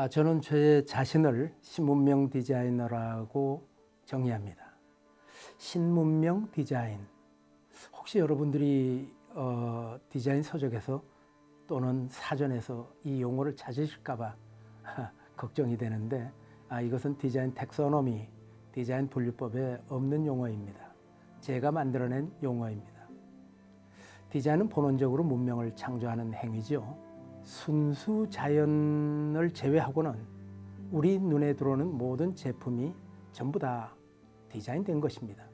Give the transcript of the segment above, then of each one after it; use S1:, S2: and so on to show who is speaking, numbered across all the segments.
S1: 아, 저는 제 자신을 신문명 디자이너라고 정의합니다. 신문명 디자인. 혹시 여러분들이 어, 디자인 서적에서 또는 사전에서 이 용어를 찾으실까 봐 걱정이 되는데 아, 이것은 디자인 텍소노미, 디자인 분류법에 없는 용어입니다. 제가 만들어낸 용어입니다. 디자인은 본원적으로 문명을 창조하는 행위죠. 순수 자연을 제외하고는 우리 눈에 들어오는 모든 제품이 전부 다 디자인된 것입니다.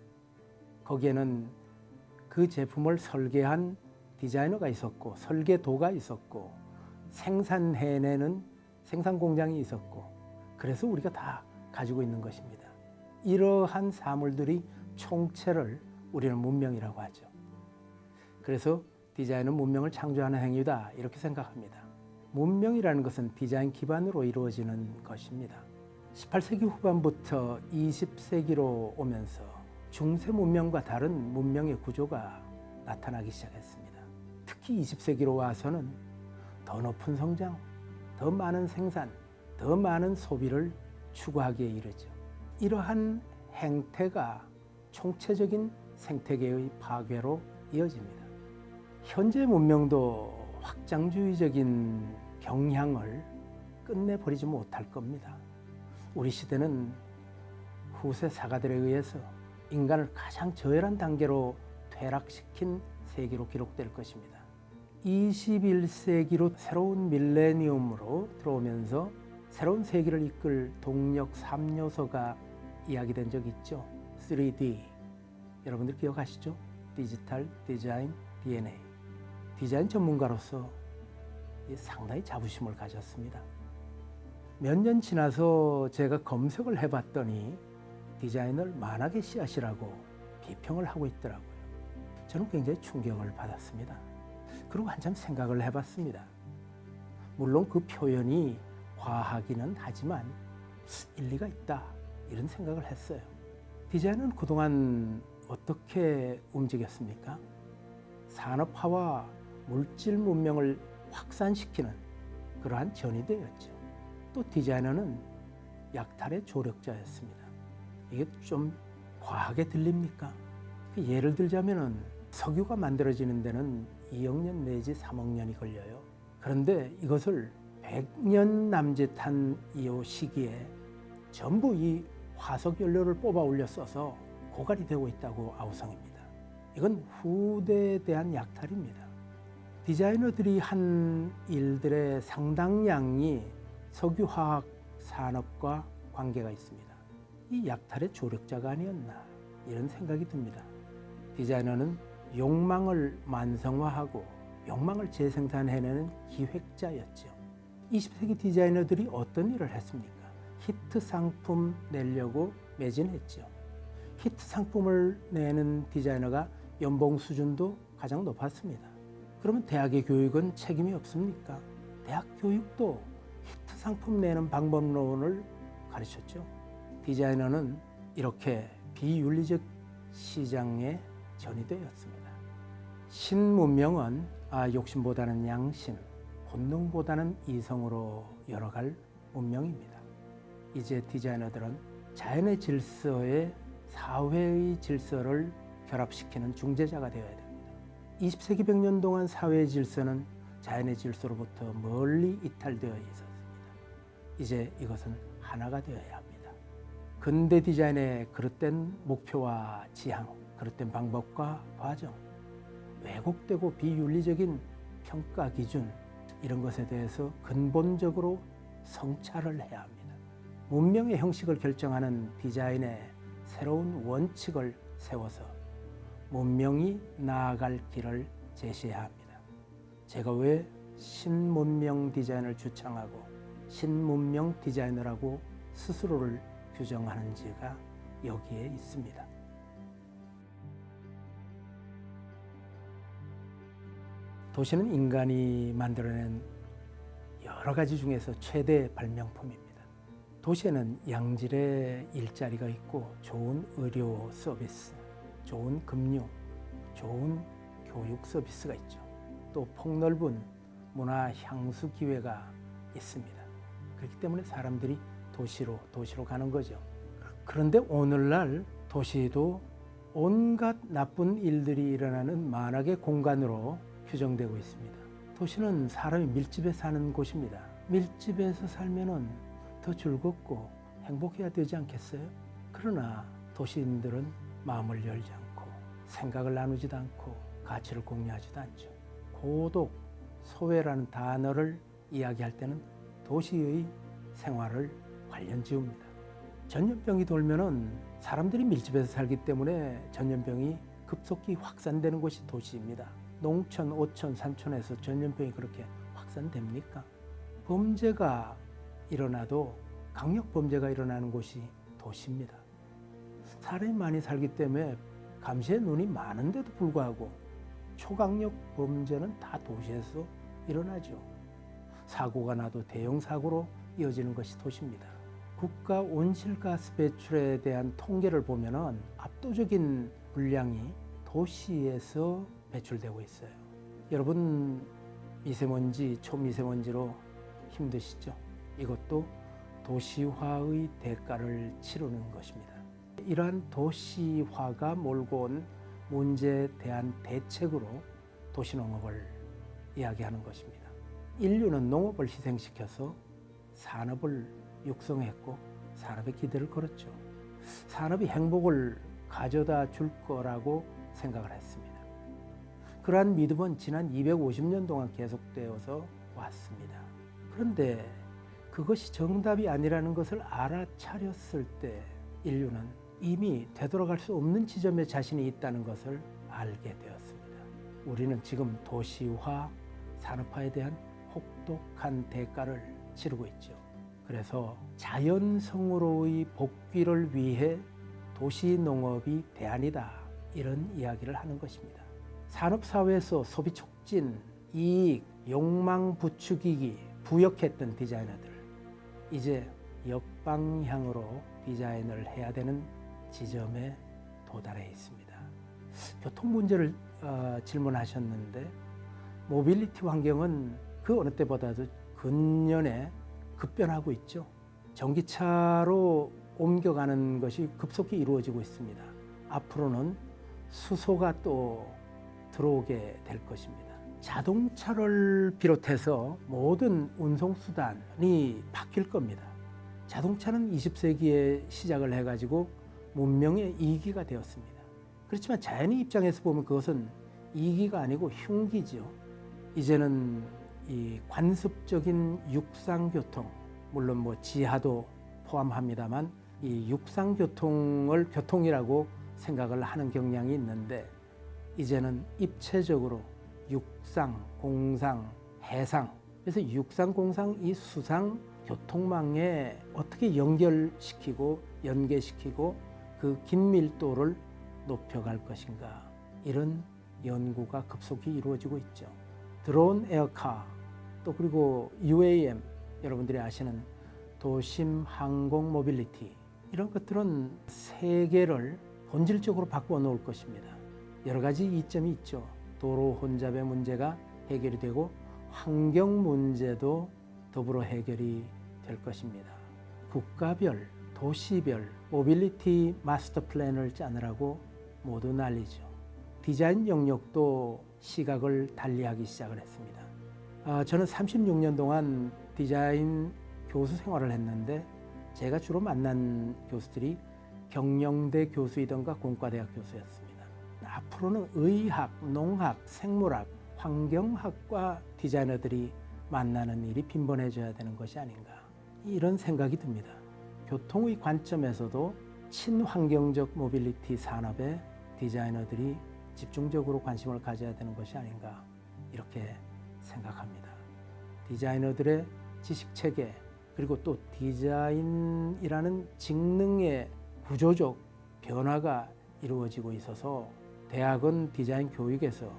S1: 거기에는 그 제품을 설계한 디자이너가 있었고 설계도가 있었고 생산해내는 생산 공장이 있었고 그래서 우리가 다 가지고 있는 것입니다. 이러한 사물들이 총체를 우리는 문명이라고 하죠. 그래서 디자인은 문명을 창조하는 행위다 이렇게 생각합니다. 문명이라는 것은 디자인 기반으로 이루어지는 것입니다. 18세기 후반부터 20세기로 오면서 중세 문명과 다른 문명의 구조가 나타나기 시작했습니다. 특히 20세기로 와서는 더 높은 성장, 더 많은 생산, 더 많은 소비를 추구하기에 이르죠. 이러한 행태가 총체적인 생태계의 파괴로 이어집니다. 현재 문명도 확장주의적인 경향을 끝내버리지 못할 겁니다. 우리 시대는 후세 사가들에 의해서 인간을 가장 저열한 단계로 퇴락시킨 세기로 기록될 것입니다. 21세기로 새로운 밀레니엄으로 들어오면서 새로운 세기를 이끌 동력 3요소가 이야기된 적 있죠. 3D. 여러분들 기억하시죠? 디지털, 디자인, DNA. 디자인 전문가로서 상당히 자부심을 가졌습니다. 몇 년 지나서 제가 검색을 해봤더니 디자인을 만악의 씨앗이라고 비평을 하고 있더라고요. 저는 굉장히 충격을 받았습니다. 그리고 한참 생각을 해봤습니다. 물론 그 표현이 과하기는 하지만 일리가 있다 이런 생각을 했어요. 디자인은 그동안 어떻게 움직였습니까? 산업화와 물질 문명을 확산시키는 그러한 전이되었죠. 또 디자이너는 약탈의 조력자였습니다. 이게 좀 과하게 들립니까? 그 예를 들자면 석유가 만들어지는 데는 2억 년 내지 3억 년이 걸려요. 그런데 이것을 100년 남짓한 이 시기에 전부 이 화석 연료를 뽑아 올려 써서 고갈이 되고 있다고 아우성입니다. 이건 후대에 대한 약탈입니다. 디자이너들이 한 일들의 상당량이 석유화학 산업과 관계가 있습니다. 이 약탈의 조력자가 아니었나 이런 생각이 듭니다. 디자이너는 욕망을 만성화하고 욕망을 재생산해내는 기획자였죠. 20세기 디자이너들이 어떤 일을 했습니까? 히트 상품 내려고 매진했죠. 히트 상품을 내는 디자이너가 연봉 수준도 가장 높았습니다. 그러면 대학의 교육은 책임이 없습니까? 대학 교육도 히트 상품 내는 방법론을 가르쳤죠. 디자이너는 이렇게 비윤리적 시장에 전이되었습니다. 신문명은 아, 욕심보다는 양심, 본능보다는 이성으로 열어갈 문명입니다. 이제 디자이너들은 자연의 질서에 사회의 질서를 결합시키는 중재자가 되어야 됩니다. 20세기 100년 동안 사회의 질서는 자연의 질서로부터 멀리 이탈되어 있었습니다. 이제 이것은 하나가 되어야 합니다. 근대 디자인의 그릇된 목표와 지향, 그릇된 방법과 과정, 왜곡되고 비윤리적인 평가 기준 이런 것에 대해서 근본적으로 성찰을 해야 합니다. 문명의 형식을 결정하는 디자인의 새로운 원칙을 세워서 문명이 나아갈 길을 제시해야 합니다. 제가 왜 신문명 디자인을 주창하고 신문명 디자이너라고 스스로를 규정하는지가 여기에 있습니다. 도시는 인간이 만들어낸 여러 가지 중에서 최대 발명품입니다. 도시에는 양질의 일자리가 있고 좋은 의료 서비스, 좋은 금융, 좋은 교육 서비스가 있죠. 또 폭넓은 문화 향수 기회가 있습니다. 그렇기 때문에 사람들이 도시로 도시로 가는 거죠. 그런데 오늘날 도시도 온갖 나쁜 일들이 일어나는 만악의 공간으로 규정되고 있습니다. 도시는 사람이 밀집해 사는 곳입니다. 밀집해서 살면은 더 즐겁고 행복해야 되지 않겠어요? 그러나 도시인들은 마음을 열지 않고 생각을 나누지도 않고 가치를 공유하지도 않죠. 고독, 소외라는 단어를 이야기할 때는 도시의 생활을 관련 지웁니다. 전염병이 돌면은 사람들이 밀집해서 살기 때문에 전염병이 급속히 확산되는 곳이 도시입니다. 농촌, 오촌, 산촌에서 전염병이 그렇게 확산됩니까? 범죄가 일어나도 강력 범죄가 일어나는 곳이 도시입니다. 사람이 많이 살기 때문에 감시의 눈이 많은데도 불구하고 초강력 범죄는 다 도시에서 일어나죠. 사고가 나도 대형 사고로 이어지는 것이 도시입니다. 국가 온실가스 배출에 대한 통계를 보면 은 압도적인 분량이 도시에서 배출되고 있어요. 여러분 미세먼지, 초미세먼지로 힘드시죠? 이것도 도시화의 대가를 치르는 것입니다. 이러한 도시화가 몰고 온 문제에 대한 대책으로 도시농업을 이야기하는 것입니다. 인류는 농업을 희생시켜서 산업을 육성했고 산업의 기대를 걸었죠. 산업이 행복을 가져다 줄 거라고 생각을 했습니다. 그러한 믿음은 지난 250년 동안 계속되어서 왔습니다. 그런데 그것이 정답이 아니라는 것을 알아차렸을 때 인류는 이미 되돌아갈 수 없는 지점에 자신이 있다는 것을 알게 되었습니다. 우리는 지금 도시화, 산업화에 대한 혹독한 대가를 치르고 있죠. 그래서 자연성으로의 복귀를 위해 도시 농업이 대안이다. 이런 이야기를 하는 것입니다. 산업사회에서 소비 촉진, 이익, 욕망 부추기기, 부역했던 디자이너들. 이제 역방향으로 디자인을 해야 되는 지점에 도달해 있습니다. 교통 문제를 어, 질문하셨는데 모빌리티 환경은 그 어느 때보다도 근년에 급변하고 있죠. 전기차로 옮겨가는 것이 급속히 이루어지고 있습니다. 앞으로는 수소가 또 들어오게 될 것입니다. 자동차를 비롯해서 모든 운송수단이 바뀔 겁니다. 자동차는 20세기에 시작을 해가지고 문명의 이기가 되었습니다. 그렇지만 자연의 입장에서 보면 그것은 이기가 아니고 흉기죠. 이제는 이 관습적인 육상교통, 물론 뭐 지하도 포함합니다만 이 육상교통을 교통이라고 생각을 하는 경향이 있는데 이제는 입체적으로 육상, 공상, 해상 그래서 육상, 공상 이 수상 교통망에 어떻게 연결시키고 연계시키고 그 긴밀도를 높여갈 것인가 이런 연구가 급속히 이루어지고 있죠. 드론 에어카 또 그리고 UAM 여러분들이 아시는 도심 항공 모빌리티 이런 것들은 세계를 본질적으로 바꾸어 놓을 것입니다. 여러 가지 이점이 있죠. 도로 혼잡의 문제가 해결이 되고 환경 문제도 더불어 해결이 될 것입니다. 국가별, 도시별 모빌리티 마스터 플랜을 짜느라고 모두 난리죠. 디자인 영역도 시각을 달리하기 시작을 했습니다. 아, 저는 36년 동안 디자인 교수 생활을 했는데 제가 주로 만난 교수들이 경영대 교수이던가 공과대학 교수였습니다. 앞으로는 의학, 농학, 생물학, 환경학과 디자이너들이 만나는 일이 빈번해져야 되는 것이 아닌가 이런 생각이 듭니다. 교통의 관점에서도 친환경적 모빌리티 산업에 디자이너들이 집중적으로 관심을 가져야 되는 것이 아닌가 이렇게 생각합니다. 디자이너들의 지식 체계 그리고 또 디자인이라는 직능의 구조적 변화가 이루어지고 있어서 대학은 디자인 교육에서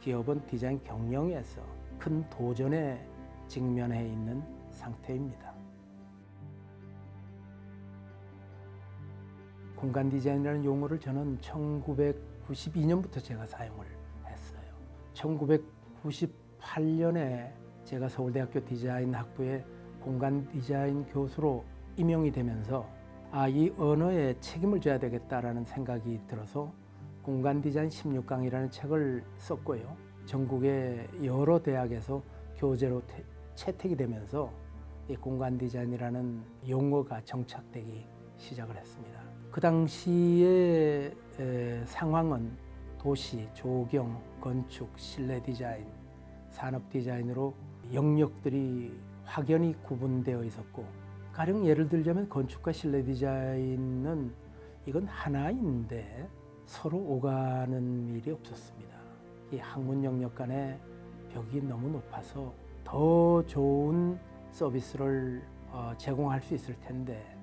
S1: 기업은 디자인 경영에서 큰 도전에 직면해 있는 상태입니다. 공간 디자인이라는 용어를 저는 1992년부터 제가 사용을 했어요. 1998년에 제가 서울대학교 디자인 학부의 공간 디자인 교수로 임용이 되면서 아, 이 언어에 책임을 져야 되겠다라는 생각이 들어서 공간 디자인 16강이라는 책을 썼고요. 전국의 여러 대학에서 교재로 태, 채택이 되면서 이 공간 디자인이라는 용어가 정착되기 시작을 했습니다. 그 당시의 에, 상황은 도시, 조경, 건축, 실내 디자인, 산업 디자인으로 영역들이 확연히 구분되어 있었고 가령 예를 들자면 건축과 실내 디자인은 이건 하나인데 서로 오가는 일이 없었습니다. 이 학문 영역 간의 벽이 너무 높아서 더 좋은 서비스를 어, 제공할 수 있을 텐데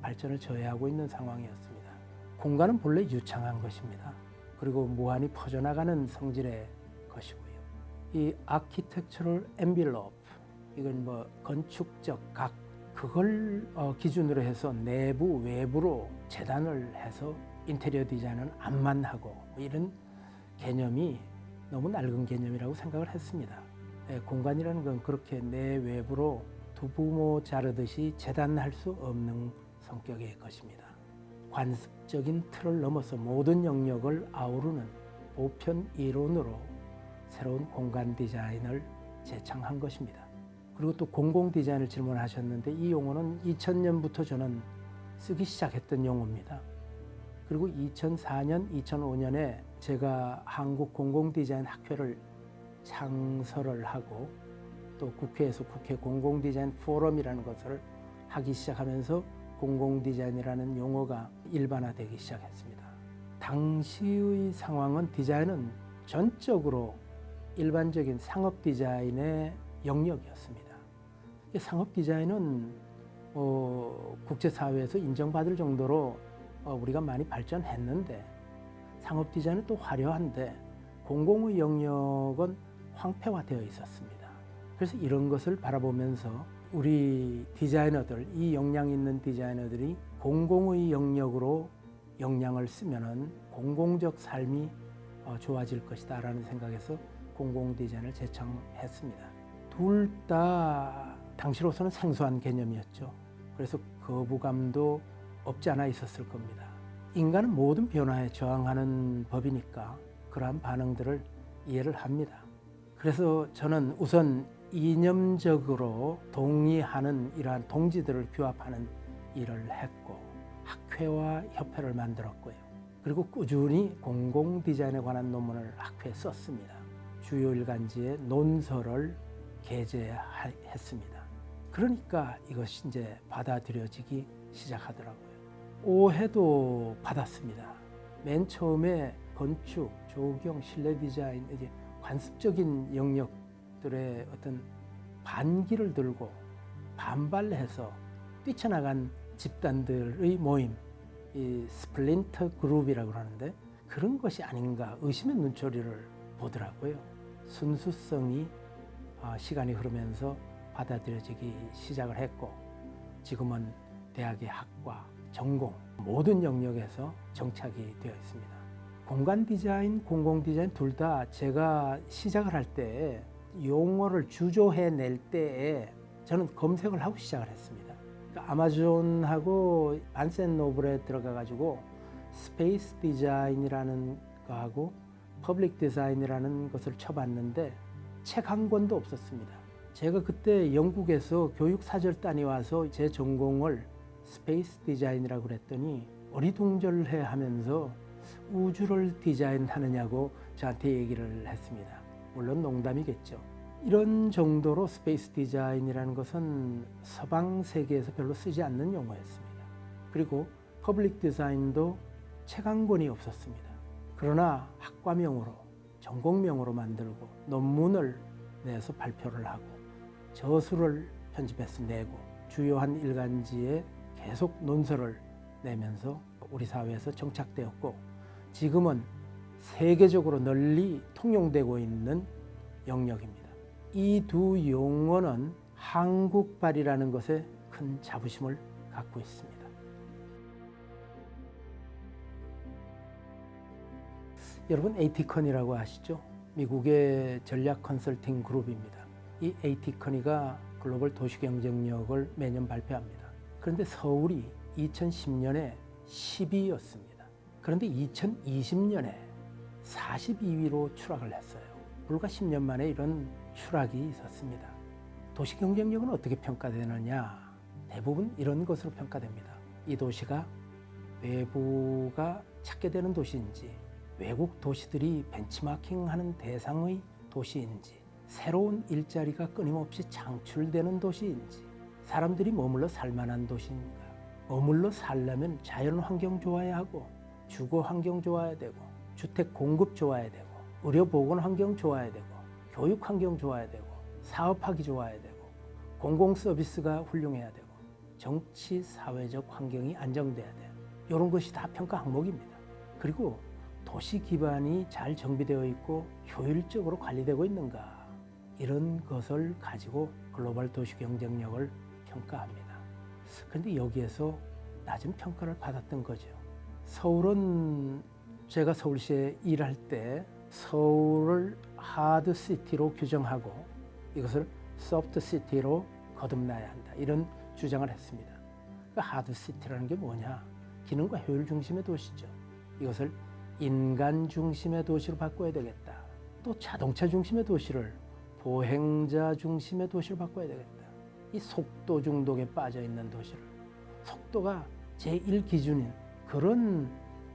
S1: 발전을 저해하고 있는 상황이었습니다. 공간은 본래 유창한 것입니다. 그리고 무한히 퍼져나가는 성질의 것이고요. 이 아키텍처럴 엠빌롭 이건 뭐 건축적 각 그걸 어, 기준으로 해서 내부 외부로 재단을 해서 인테리어 디자인은 안만 하고 뭐 이런 개념이 너무 낡은 개념이라고 생각을 했습니다. 예, 공간이라는 건 그렇게 내 외부로 두부모 자르듯이 재단할 수 없는 성격의 것입니다. 관습적인 틀을 넘어서 모든 영역을 아우르는 보편 이론으로 새로운 공간 디자인을 제창한 것입니다. 그리고 또 공공 디자인을 질문하셨는데 이 용어는 2000년부터 저는 쓰기 시작했던 용어입니다. 그리고 2004년, 2005년에 제가 한국 공공 디자인 학회를 창설을 하고 또 국회에서 국회 공공 디자인 포럼이라는 것을 하기 시작하면서 공공 디자인이라는 용어가 일반화되기 시작했습니다. 당시의 상황은 디자인은 전적으로 일반적인 상업 디자인의 영역이었습니다. 상업 디자인은 어, 국제사회에서 인정받을 정도로 어, 우리가 많이 발전했는데 상업 디자인은 또 화려한데 공공의 영역은 황폐화되어 있었습니다. 그래서 이런 것을 바라보면서 우리 디자이너들, 이 역량 있는 디자이너들이 공공의 영역으로 역량을 쓰면은 공공적 삶이 어, 좋아질 것이다 라는 생각에서 공공 디자인을 제청했습니다. 둘 다 당시로서는 생소한 개념이었죠. 그래서 거부감도 없지 않아 있었을 겁니다. 인간은 모든 변화에 저항하는 법이니까 그러한 반응들을 이해를 합니다. 그래서 저는 우선 이념적으로 동의하는 이러한 동지들을 규합하는 일을 했고 학회와 협회를 만들었고요. 그리고 꾸준히 공공 디자인에 관한 논문을 학회에 썼습니다. 주요 일간지에 논설을 게재했습니다. 그러니까 이것이 이제 받아들여지기 시작하더라고요. 오해도 받았습니다. 맨 처음에 건축, 조경, 실내 디자인 이제 관습적인 영역들의 어떤 반기를 들고 반발해서 뛰쳐나간 집단들의 모임, 이 splinter group이라고 하는데 그런 것이 아닌가 의심의 눈초리를 보더라고요. 순수성이 어, 시간이 흐르면서 받아들여지기 시작을 했고 지금은 대학의 학과, 전공 모든 영역에서 정착이 되어 있습니다. 공간 디자인, 공공 디자인 둘 다 제가 시작을 할 때 용어를 주조해 낼 때에 저는 검색을 하고 시작을 했습니다. 그러니까 아마존하고 Barnes & Noble에 들어가 가지고 space design이라는 거하고 public design이라는 것을 쳐봤는데 책 한 권도 없었습니다. 제가 그때 영국에서 교육 사절단이 와서 제 전공을 space design이라고 그랬더니 어리둥절해 하면서 우주를 디자인하느냐고 저한테 얘기를 했습니다. 물론 농담이겠죠. 이런 정도로 space design이라는 것은 서방 세계에서 별로 쓰지 않는 용어였습니다. 그리고 public design도 책 한 권이 없었습니다. 그러나 학과명으로 전공명으로 만들고 논문을 내서 발표를 하고 저서를 편집해서 내고 주요한 일간지에 계속 논설을 내면서 우리 사회에서 정착되었고 지금은 세계적으로 널리 통용되고 있는 영역입니다. 이 두 용어는 한국발이라는 것에 큰 자부심을 갖고 있습니다. 여러분 에이티컨이라고 아시죠? 미국의 전략 컨설팅 그룹입니다. 이 에이티컨이가 글로벌 도시 경쟁력을 매년 발표합니다. 그런데 서울이 2010년에 10위였습니다. 그런데 2020년에 42위로 추락을 했어요. 불과 10년 만에 이런 추락이 있었습니다. 도시 경쟁력은 어떻게 평가되느냐? 대부분 이런 것으로 평가됩니다. 이 도시가 외부가 찾게 되는 도시인지, 외국 도시들이 벤치마킹하는 대상의 도시인지, 새로운 일자리가 끊임없이 창출되는 도시인지, 사람들이 머물러 살만한 도시인가? 머물러 살려면 자연 환경 좋아야 하고, 주거 환경 좋아야 되고, 주택 공급 좋아야 되고, 의료 보건 환경 좋아야 되고, 교육 환경 좋아야 되고, 사업하기 좋아야 되고, 공공 서비스가 훌륭해야 되고, 정치 사회적 환경이 안정돼야 돼요. 이런 것이 다 평가 항목입니다. 그리고 도시 기반이 잘 정비되어 있고 효율적으로 관리되고 있는가 이런 것을 가지고 글로벌 도시 경쟁력을 평가합니다. 그런데 여기에서 낮은 평가를 받았던 거죠. 서울은 제가 서울시에 일할 때 서울을 하드 시티로 규정하고 이것을 소프트 시티로 거듭나야 한다. 이런 주장을 했습니다. 그 하드 시티라는 게 뭐냐? 기능과 효율 중심의 도시죠. 이것을 인간 중심의 도시로 바꿔야 되겠다. 또 자동차 중심의 도시를 보행자 중심의 도시로 바꿔야 되겠다. 이 속도 중독에 빠져 있는 도시를 속도가 제1 기준인 그런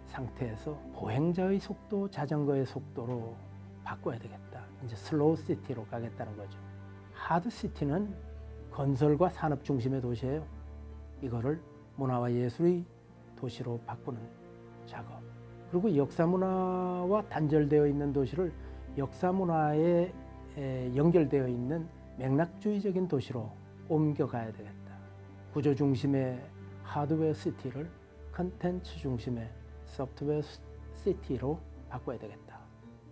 S1: 상태에서 보행자의 속도, 자전거의 속도로 바꿔야 되겠다. 이제 slow city로 가겠다는 거죠. hard city는 건설과 산업 중심의 도시예요. 이거를 문화와 예술의 도시로 바꾸는 작업. 그리고 역사 문화와 단절되어 있는 도시를 역사 문화에 연결되어 있는 맥락주의적인 도시로 옮겨가야 되겠다. 구조 중심의 하드웨어 시티를 컨텐츠 중심의 소프트웨어 시티로 바꿔야 되겠다.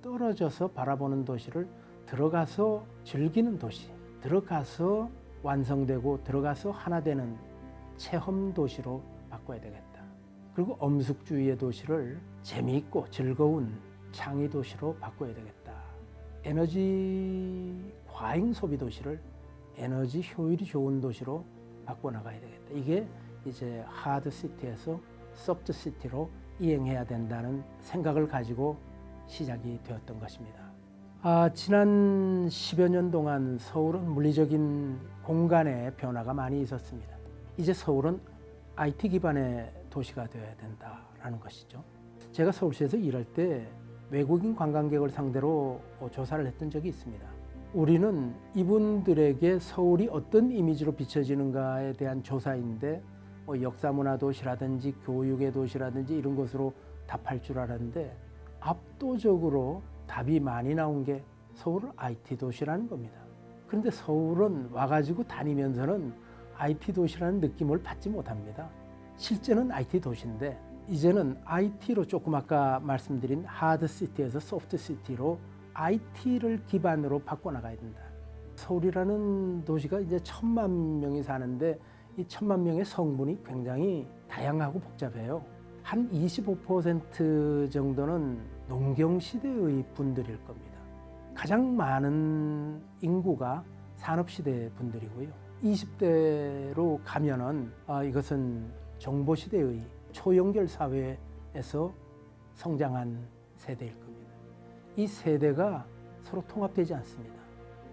S1: 떨어져서 바라보는 도시를 들어가서 즐기는 도시, 들어가서 완성되고 들어가서 하나 되는 체험 도시로 바꿔야 되겠다. 그리고 엄숙주의의 도시를 재미있고 즐거운 창의 도시로 바꿔야 되겠다. 에너지 과잉 소비 도시를 에너지 효율이 좋은 도시로 바꿔나가야 되겠다. 이게 이제 하드 시티에서 소프트 시티로 이행해야 된다는 생각을 가지고 시작이 되었던 것입니다. 아, 지난 10여 년 동안 서울은 물리적인 공간의 변화가 많이 있었습니다. 이제 서울은 IT 기반의 도시가 되어야 된다라는 것이죠. 제가 서울시에서 일할 때 외국인 관광객을 상대로 조사를 했던 적이 있습니다. 우리는 이분들에게 서울이 어떤 이미지로 비춰지는가에 대한 조사인데 뭐 역사문화 도시라든지 교육의 도시라든지 이런 것으로 답할 줄 알았는데 압도적으로 답이 많이 나온 게 서울은 IT 도시라는 겁니다. 그런데 서울은 와가지고 다니면서는 IT 도시라는 느낌을 받지 못합니다. 실제는 IT 도시인데 이제는 IT로 조금 아까 말씀드린 하드 시티에서 소프트 시티로 IT를 기반으로 바꿔나가야 된다. 서울이라는 도시가 이제 천만 명이 사는데 이 천만 명의 성분이 굉장히 다양하고 복잡해요. 한 25% 정도는 농경시대의 분들일 겁니다. 가장 많은 인구가 산업시대 분들이고요. 20대로 가면은 아, 이것은 정보시대의 초연결 사회에서 성장한 세대일 겁니다. 이 세대가 서로 통합되지 않습니다.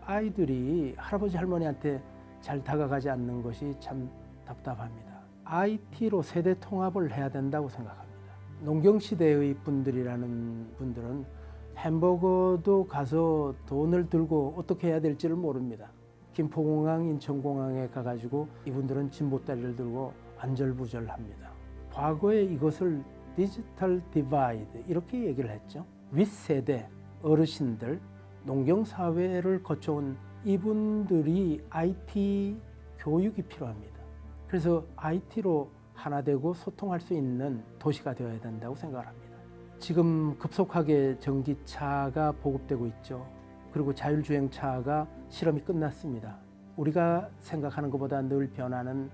S1: 아이들이 할아버지 할머니한테 잘 다가가지 않는 것이 참 답답합니다. IT로 세대 통합을 해야 된다고 생각합니다. 농경시대의 분들이라는 분들은 햄버거도 가서 돈을 들고 어떻게 해야 될지를 모릅니다. 김포공항, 인천공항에 가가지고 이분들은 짐보따리를 들고 안절부절합니다. 과거에 이것을 digital divide 이렇게 얘기를 했죠. 윗세대 어르신들 농경사회를 거쳐온 이분들이 IT 교육이 필요합니다. 그래서 IT로 하나 되고 소통할 수 있는 도시가 되어야 된다고 생각합니다. 지금 급속하게 전기차가 보급되고 있죠. 그리고 자율주행차가 실험이 끝났습니다. 우리가 생각하는 것보다 늘 변화는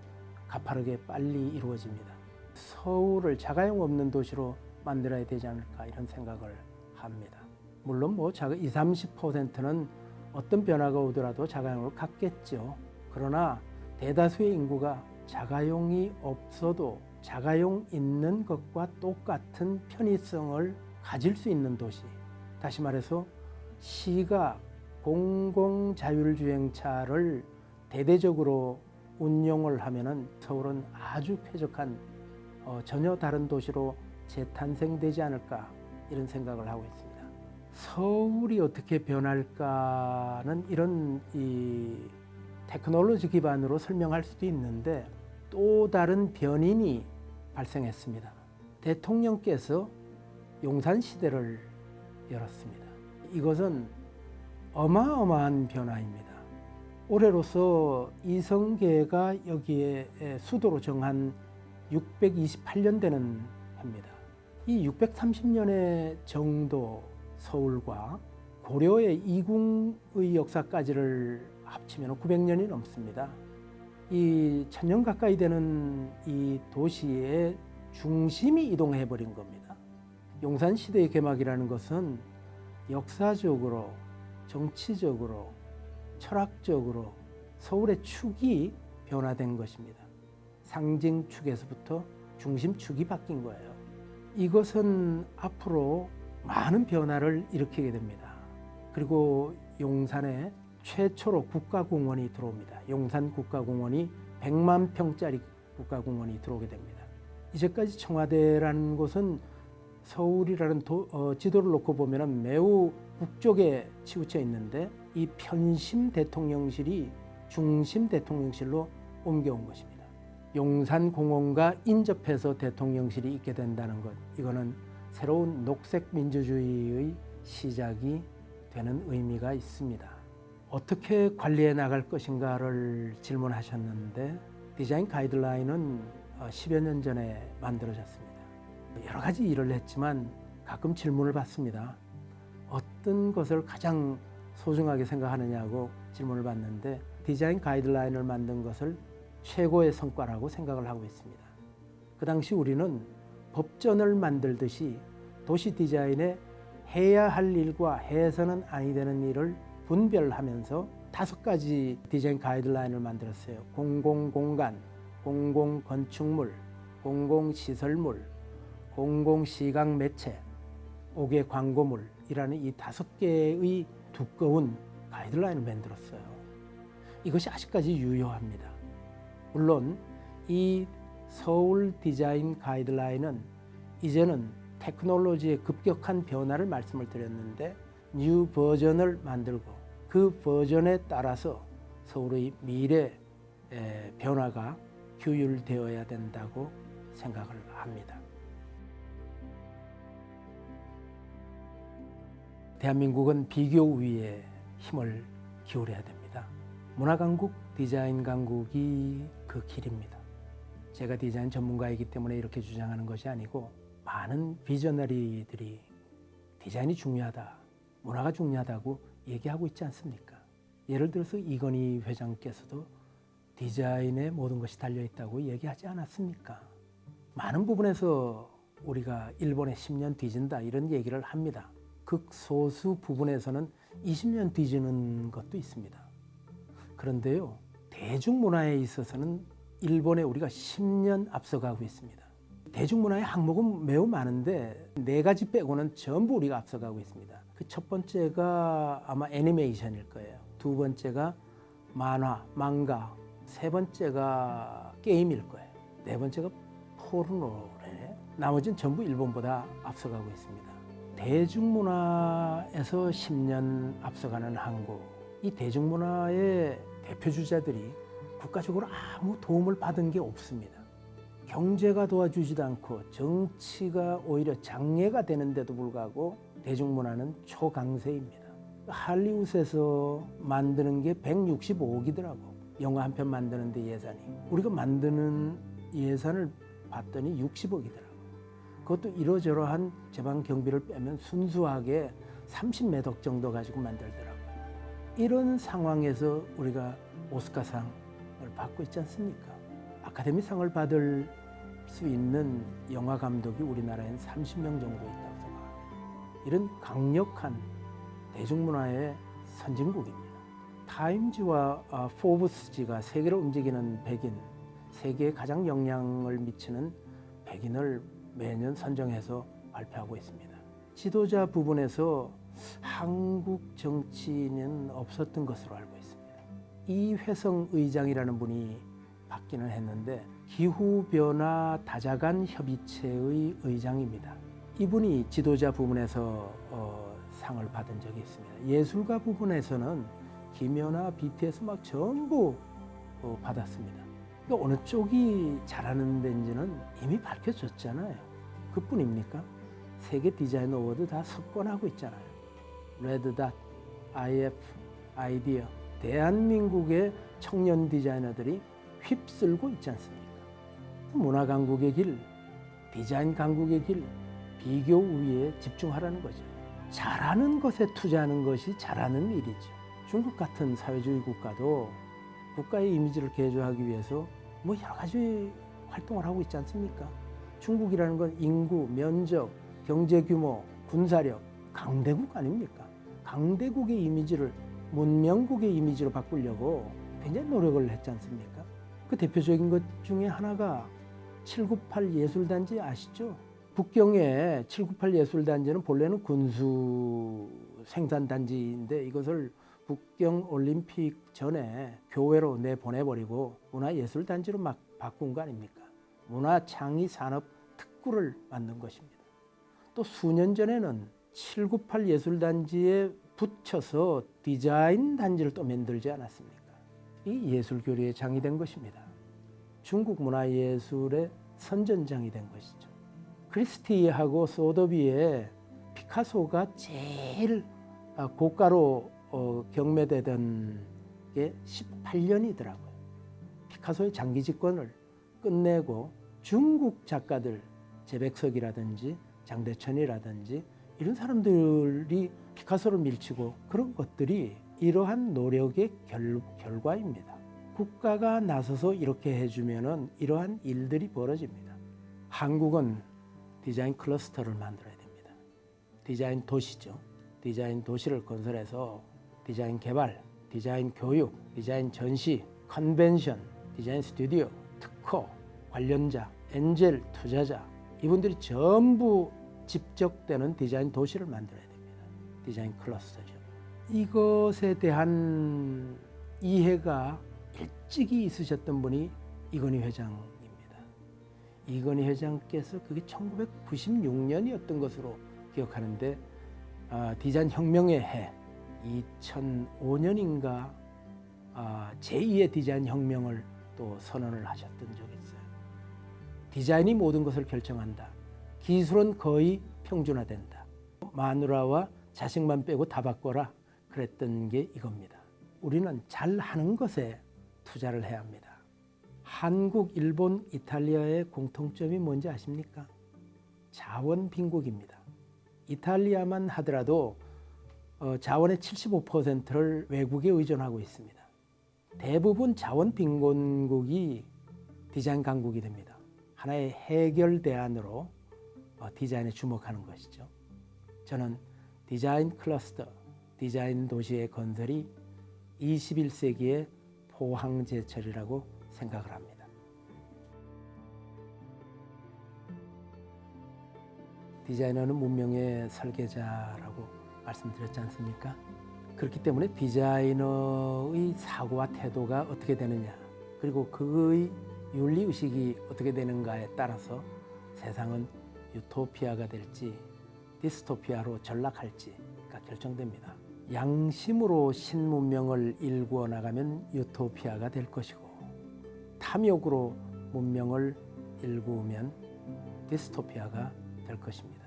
S1: 가파르게 빨리 이루어집니다. 서울을 자가용 없는 도시로 만들어야 되지 않을까 이런 생각을 합니다. 물론 뭐 자가 20, 30%는 어떤 변화가 오더라도 자가용을 갖겠죠. 그러나 대다수의 인구가 자가용이 없어도 자가용 있는 것과 똑같은 편의성을 가질 수 있는 도시. 다시 말해서 시가 공공 자율주행차를 대대적으로 운용을 하면 은 서울은 아주 쾌적한 어, 전혀 다른 도시로 재탄생되지 않을까 이런 생각을 하고 있습니다. 서울이 어떻게 변할까는 이런 이 테크놀로지 기반으로 설명할 수도 있는데 또 다른 변인이 발생했습니다. 대통령께서 용산 시대를 열었습니다. 이것은 어마어마한 변화입니다. 올해로서 이성계가 여기에 수도로 정한 628년 되는 해입니다. 이 630년의 정도 서울과 고려의 이궁의 역사까지를 합치면 900년이 넘습니다. 이 천년 가까이 되는 이 도시의 중심이 이동해 버린 겁니다. 용산 시대의 개막이라는 것은 역사적으로, 정치적으로, 철학적으로 서울의 축이 변화된 것입니다. 상징 축에서부터 중심 축이 바뀐 거예요. 이것은 앞으로 많은 변화를 일으키게 됩니다. 그리고 용산에 최초로 국가공원이 들어옵니다. 용산 국가공원이 100만 평짜리 국가공원이 들어오게 됩니다. 이제까지 청와대라는 곳은 서울이라는 도, 어, 지도를 놓고 보면 매우 북쪽에 치우쳐 있는데 이 편심 대통령실이 중심 대통령실로 옮겨온 것입니다. 용산 공원과 인접해서 대통령실이 있게 된다는 것 이거는 새로운 녹색 민주주의의 시작이 되는 의미가 있습니다. 어떻게 관리해 나갈 것인가를 질문하셨는데 디자인 가이드라인은 10여 년 전에 만들어졌습니다. 여러 가지 일을 했지만 가끔 질문을 받습니다. 어떤 것을 가장 소중하게 생각하느냐고 질문을 받는데 디자인 가이드라인을 만든 것을 최고의 성과라고 생각을 하고 있습니다. 그 당시 우리는 법전을 만들듯이 도시 디자인에 해야 할 일과 해서는 아니 되는 일을 분별하면서 다섯 가지 디자인 가이드라인을 만들었어요. 공공공간, 공공건축물, 공공시설물, 공공시각 매체, 옥외 광고물이라는 이 다섯 개의 두꺼운 가이드라인을 만들었어요. 이것이 아직까지 유효합니다. 물론 이 서울 디자인 가이드라인은 이제는 테크놀로지의 급격한 변화를 말씀을 드렸는데 new 버전을 만들고 그 버전에 따라서 서울의 미래 변화가 규율되어야 된다고 생각을 합니다. 대한민국은 비교 우위에 힘을 기울여야 됩니다. 문화강국, 디자인 강국이 그 길입니다. 제가 디자인 전문가이기 때문에 이렇게 주장하는 것이 아니고 많은 비저너리들이 디자인이 중요하다, 문화가 중요하다고 얘기하고 있지 않습니까? 예를 들어서 이건희 회장께서도 디자인에 모든 것이 달려있다고 얘기하지 않았습니까? 많은 부분에서 우리가 일본에 10년 뒤진다 이런 얘기를 합니다. 극소수 부분에서는 20년 뒤지는 것도 있습니다. 그런데요, 대중문화에 있어서는 일본에 우리가 10년 앞서가고 있습니다. 대중문화의 항목은 매우 많은데 네 가지 빼고는 전부 우리가 앞서가고 있습니다. 그 첫 번째가 아마 애니메이션일 거예요. 두 번째가 만화, 망가, 세 번째가 게임일 거예요. 네 번째가 포르노래. 나머지는 전부 일본보다 앞서가고 있습니다. 대중문화에서 10년 앞서가는 한국. 이 대중문화의 대표 주자들이 국가적으로 아무 도움을 받은 게 없습니다. 경제가 도와주지도 않고 정치가 오히려 장애가 되는데도 불구하고 대중문화는 초강세입니다. 할리우드에서 만드는 게 165억이더라고. 영화 한 편 만드는 데 예산이. 우리가 만드는 예산을 봤더니 60억이더라고. 그것도 이러저러한 제방 경비를 빼면 순수하게 30매덕 정도 가지고 만들더라고요. 이런 상황에서 우리가 오스카상을 받고 있지 않습니까? 아카데미상을 받을 수 있는 영화 감독이 우리나라엔 30명 정도 있다고 생각합니다. 이런 강력한 대중문화의 선진국입니다. 타임지와 아, 포브스지가 세계를 움직이는 백인, 세계에 가장 영향을 미치는 백인을 매년 선정해서 발표하고 있습니다. 지도자 부분에서 한국 정치인은 없었던 것으로 알고 있습니다. 이회성 의장이라는 분이 받기는 했는데 기후변화 다자간 협의체의 의장입니다. 이분이 지도자 부분에서 어, 상을 받은 적이 있습니다. 예술가 부분에서는 김연아, BTS 막 전부 어, 받았습니다. 그러니까 어느 쪽이 잘하는 데인지는 이미 밝혀졌잖아요. 그뿐입니까? 세계 디자인 award 다 석권하고 있잖아요. Red Dot, IF, IDEA, 대한민국의 청년 디자이너들이 휩쓸고 있지 않습니까? 문화 강국의 길, 디자인 강국의 길, 비교 우위에 집중하라는 거죠. 잘하는 것에 투자하는 것이 잘하는 일이죠. 중국 같은 사회주의 국가도 국가의 이미지를 개조하기 위해서 뭐 여러 가지 활동을 하고 있지 않습니까? 중국이라는 건 인구, 면적, 경제 규모, 군사력, 강대국 아닙니까? 강대국의 이미지를 문명국의 이미지로 바꾸려고 굉장히 노력을 했지 않습니까? 그 대표적인 것 중에 하나가 798 예술단지 아시죠? 북경의 798 예술단지는 본래는 군수 생산단지인데 이것을 북경 올림픽 전에 교외로 내보내버리고 문화예술단지로 막 바꾼 거 아닙니까? 문화창의 산업 특구를 만든 것입니다. 또 수년 전에는 798 예술단지에 붙여서 디자인 단지를 또 만들지 않았습니까? 이 예술교류에 장이 된 것입니다. 중국 문화예술의 선전장이 된 것이죠. 크리스티하고 소더비의 피카소가 제일 아, 고가로 어, 경매되던 게 18년이더라고요. 피카소의 장기 집권을 끝내고 중국 작가들 제백석이라든지 장대천이라든지 이런 사람들이 피카소를 밀치고 그런 것들이 이러한 노력의 결, 결과입니다. 국가가 나서서 이렇게 해주면 이러한 일들이 벌어집니다. 한국은 디자인 클러스터를 만들어야 됩니다. 디자인 도시죠. 디자인 도시를 건설해서 디자인 개발, 디자인 교육, 디자인 전시, 컨벤션, 디자인 스튜디오, 특허, 관련자, 엔젤 투자자 이분들이 전부 집적되는 디자인 도시를 만들어야 됩니다. 디자인 클러스터죠. 이것에 대한 이해가 일찍이 있으셨던 분이 이건희 회장입니다. 이건희 회장께서 그게 1996년이었던 것으로 기억하는데 아, 디자인 혁명의 해 2005년인가 아, 제2의 디자인 혁명을 또 선언을 하셨던 적이 있어요. 디자인이 모든 것을 결정한다. 기술은 거의 평준화된다. 마누라와 자식만 빼고 다 바꿔라. 그랬던 게 이겁니다. 우리는 잘하는 것에 투자를 해야 합니다. 한국, 일본, 이탈리아의 공통점이 뭔지 아십니까? 자원 빈국입니다. 이탈리아만 하더라도 어, 자원의 75%를 외국에 의존하고 있습니다. 대부분 자원 빈곤국이 디자인 강국이 됩니다. 하나의 해결 대안으로 어, 디자인에 주목하는 것이죠. 저는 디자인 클러스터, 디자인 도시의 건설이 21세기의 포항제철이라고 생각을 합니다. 디자이너는 문명의 설계자라고 말씀드렸지 않습니까? 그렇기 때문에 디자이너의 사고와 태도가 어떻게 되느냐 그리고 그의 윤리의식이 어떻게 되는가에 따라서 세상은 유토피아가 될지 디스토피아로 전락할지가 결정됩니다. 양심으로 신문명을 일구어 나가면 유토피아가 될 것이고 탐욕으로 문명을 일구면 디스토피아가 될 것입니다.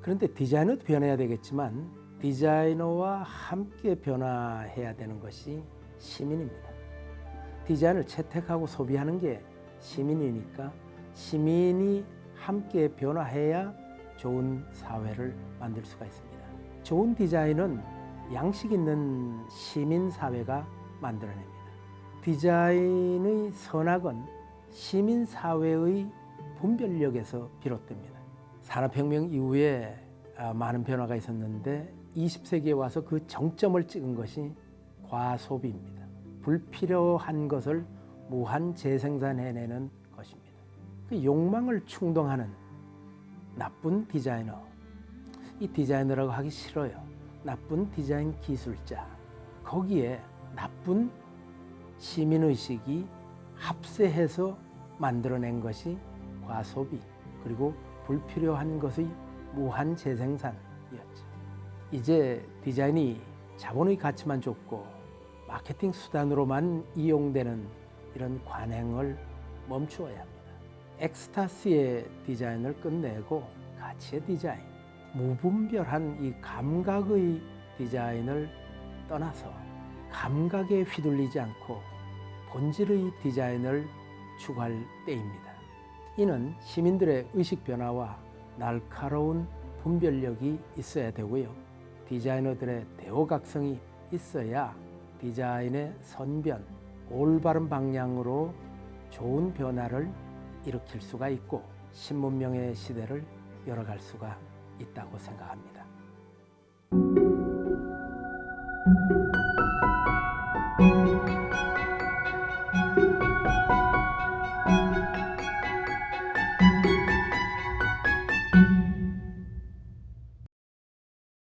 S1: 그런데 디자이너도 변해야 되겠지만 디자이너와 함께 변화해야 되는 것이 시민입니다. 디자인을 채택하고 소비하는 게 시민이니까 시민이 함께 변화해야 좋은 사회를 만들 수가 있습니다. 좋은 디자인은 양식 있는 시민 사회가 만들어냅니다. 디자인의 선악은 시민 사회의 분별력에서 비롯됩니다. 산업혁명 이후에 아, 많은 변화가 있었는데 20세기에 와서 그 정점을 찍은 것이 과소비입니다. 불필요한 것을 무한 재생산해내는 것입니다. 그 욕망을 충동하는 나쁜 디자이너, 이 디자이너라고 하기 싫어요. 나쁜 디자인 기술자, 거기에 나쁜 시민의식이 합세해서 만들어낸 것이 과소비, 그리고 불필요한 것의 무한 재생산이었죠. 이제 디자인이 자본의 가치만 줬고 마케팅 수단으로만 이용되는 이런 관행을 멈추어야 합니다. 엑스타시의 디자인을 끝내고 가치의 디자인, 무분별한 이 감각의 디자인을 떠나서 감각에 휘둘리지 않고 본질의 디자인을 추구할 때입니다. 이는 시민들의 의식 변화와 날카로운 분별력이 있어야 되고요. 디자이너들의 대호각성이 있어야 디자인의 선변, 올바른 방향으로 좋은 변화를 일으킬 수가 있고 신문명의 시대를 열어갈 수가 있다고 생각합니다.